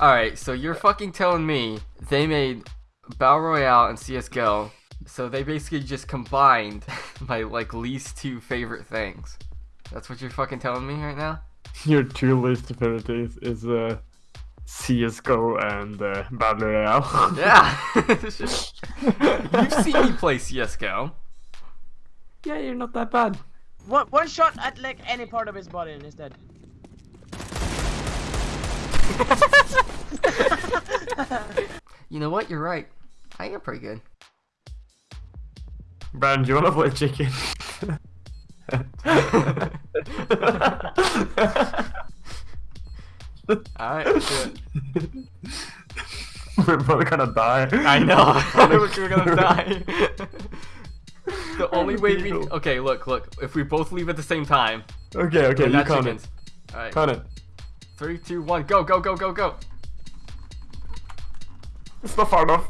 Alright, so you're fucking telling me they made Battle Royale and CSGO, so they basically just combined my like least two favorite things. That's what you're fucking telling me right now? Your two least affinities is uh, CSGO and uh, Battle Royale. Yeah! You've seen me play CSGO. yeah, you're not that bad. One, one shot at like any part of his body and he's dead. You know what? You're right. I am pretty good. Brandon, do you want to play chicken? Alright, let's do it. We're both gonna die. I know. We're gonna die. the only way we okay, look, look. If we both leave at the same time, Okay, okay, we're you not count chickens. it. All right, Count it. three, two, one, go, go, go, go, go. It's not far enough.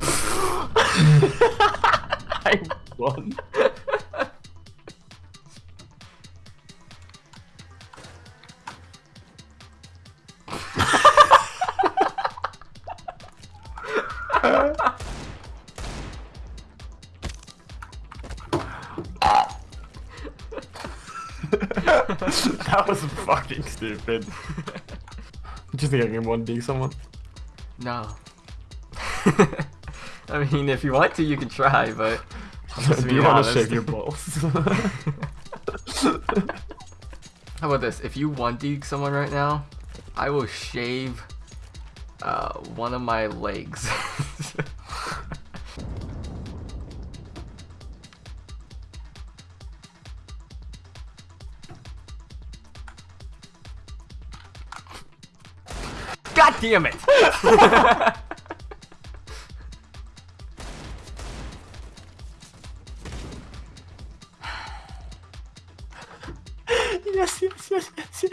I won. that was fucking stupid. Do you think I can 1D someone? No. I mean, if you want to, you can try, but I'm just Do being you want to shave your balls? How about this? If you one D someone right now, I will shave uh, one of my legs. damn it! yes, yes, yes, yes, yes.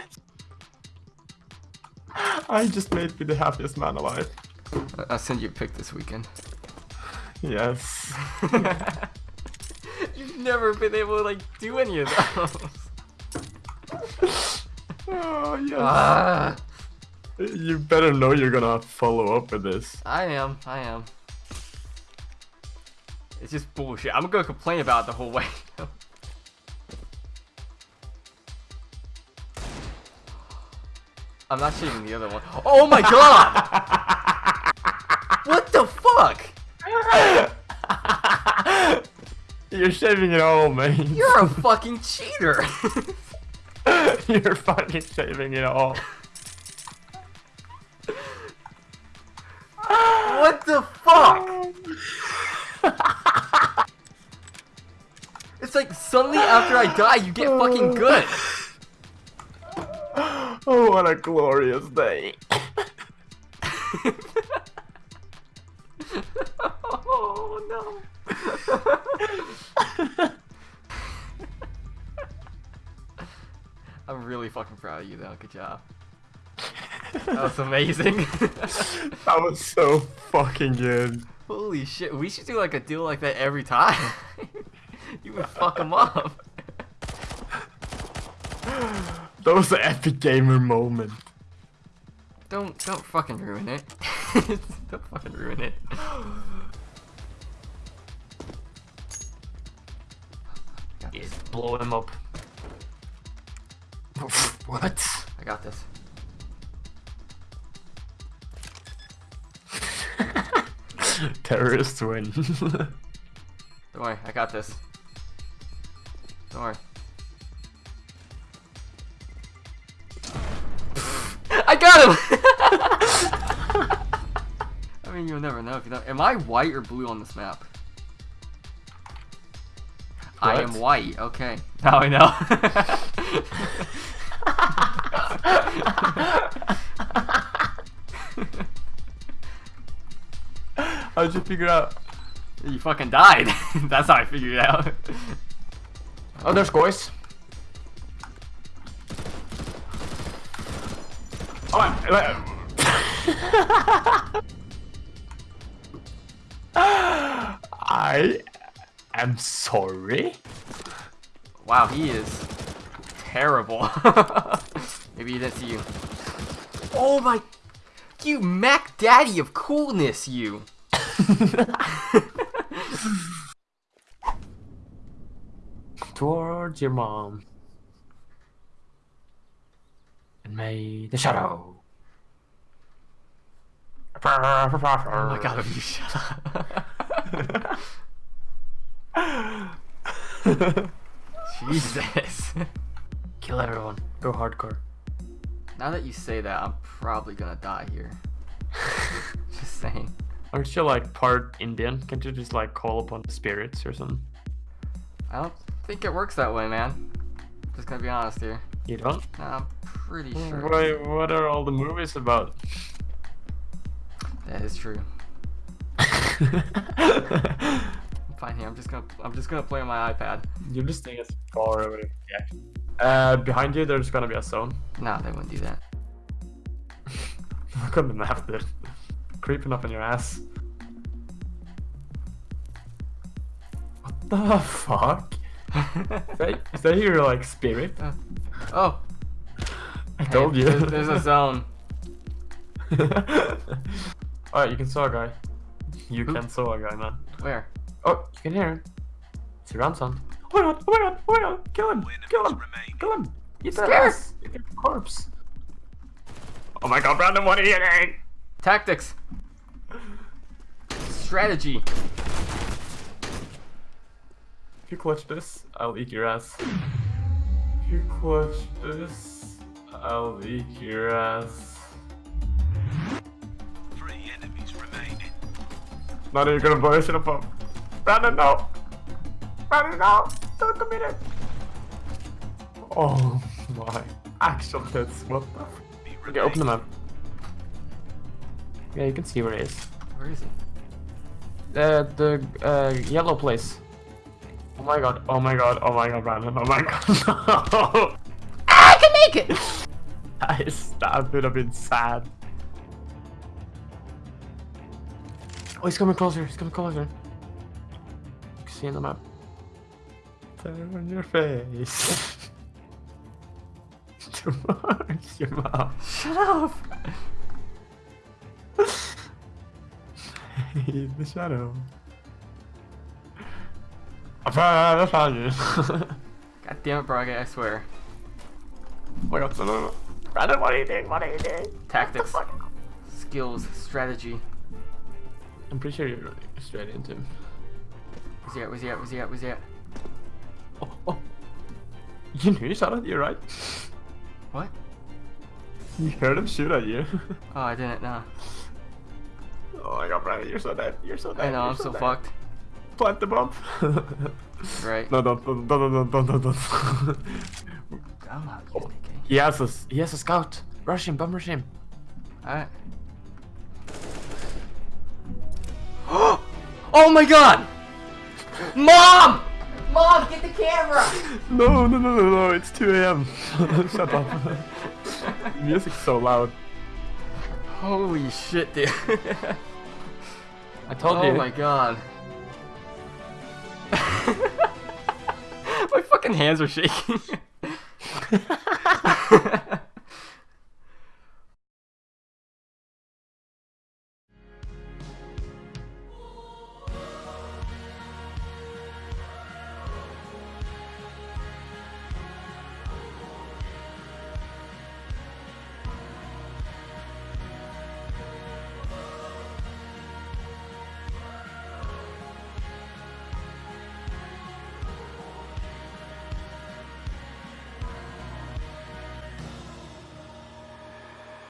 I just made me the happiest man alive. I'll send you a pic this weekend. Yes. You've never been able to like do any of those. Oh, yes. Ah, You better know you're gonna follow up with this. I am. I am. It's just bullshit. I'm gonna complain about it the whole way. I'm not shaving the other one. Oh my god! what the fuck? You're shaving it all, man. You're a fucking cheater. You're fucking shaving it all. Suddenly after I die, you get fucking good. Oh, what a glorious day. oh no. I'm really fucking proud of you though. Good job. That was amazing. That was so fucking good. Holy shit. We should do like a deal like that every time. you would fuck them up. That was an epic gamer moment. Don't don't fucking ruin it. don't fucking ruin it. Yes, blow him up. what? I got this. Terrorists win. Don't worry, I got this. Don't. I got him! I mean, you'll never know if you know. Am I white or blue on this map? I am white. Okay. Now I know. How'd you figure out? you fucking died. That's how I figured it out. Oh, there's Goyce. Oh, I, I am sorry. Wow, he is terrible. Maybe he didn't see you. Oh my. You Mac Daddy of coolness, you. Towards your mom. And may the shadow. Oh my god, you shut up. Jesus. Kill everyone. Go hardcore. Now that you say that, I'm probably gonna die here. Just saying. Aren't you like part Indian? Can't you just like call upon the spirits or something? I don't think it works that way, man. Just gonna be honest here. You don't? No, I'm pretty sure. Why, what are all the movies about? That is true. Fine here. I'm just gonna I'm just gonna play on my iPad. You're just staying as far away. Yeah. Uh, behind you, there's gonna be a zone. No, they wouldn't do that. Look on the map, dude. Creeping up on your ass. What the fuck? Is that, is that your like spirit? Uh, oh, I hey, told you. There's, there's a zone. Alright, you can saw a guy. You Who? can saw a guy, man. Where? Oh, you can hear him. It's a ransom. Oh my god, oh my god, oh my god, kill him, kill him, kill him. Eat that Scared. ass. Eat corpse. Oh my god, Brandon, what are you eating? Tactics. Strategy. If you clutch this, I'll eat your ass. If you clutch this, I'll eat your ass. Three enemies remaining. Not even gonna blow this shit up. Brandon, no! Brandon, no! Don't commit it! Oh my actual tits, what the f- Be Okay, open the map. Yeah, you can see where it is. Where is he? Uh, the uh, yellow place. Oh my god, oh my god, oh my god, Brandon, oh my god, no! I can make it. I stabbed would have been sad. Oh, he's coming closer, he's coming closer. See in the map. Turn your face. Towards your mouth. Shut up. in the shadow. I found, I found you. God damn it, Braga, I swear. oh my god, no, no, no. Brandon, what are you doing? What are you doing? Tactics, What the fuck? skills, strategy. I'm pretty sure you're running straight into him. Where's he at? Where's he at? Where's he at? Where's he at? Oh, oh. You knew he shot at you, right? What? You heard him shoot at you. Oh, I didn't know. oh my god, Brandon, you're so dead. You're so dead. I know, you're I'm so dead. fucked. Plant the bomb. Right. no, don't, don't, don't, don't, don't, don't, don't. I don't know how to use AK. he has a, he has a scout. Rush him, bomb rush him. Alright. oh my god! Mom! Mom, get the camera! No, no, no, no, no, it's 2 a.m. Shut up. Music's so loud. Holy shit, dude. I told oh you. Oh my god. My fucking hands are shaking.